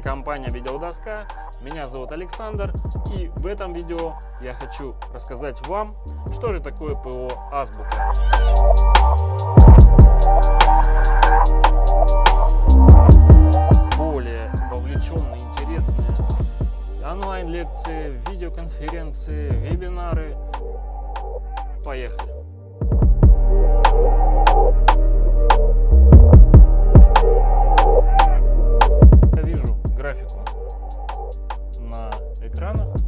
компания Видеодоска. Меня зовут Александр. И в этом видео я хочу рассказать вам, что же такое ПО Азбука. Более вовлеченные, интересные онлайн-лекции, видеоконференции, вебинары. Поехали! экранах.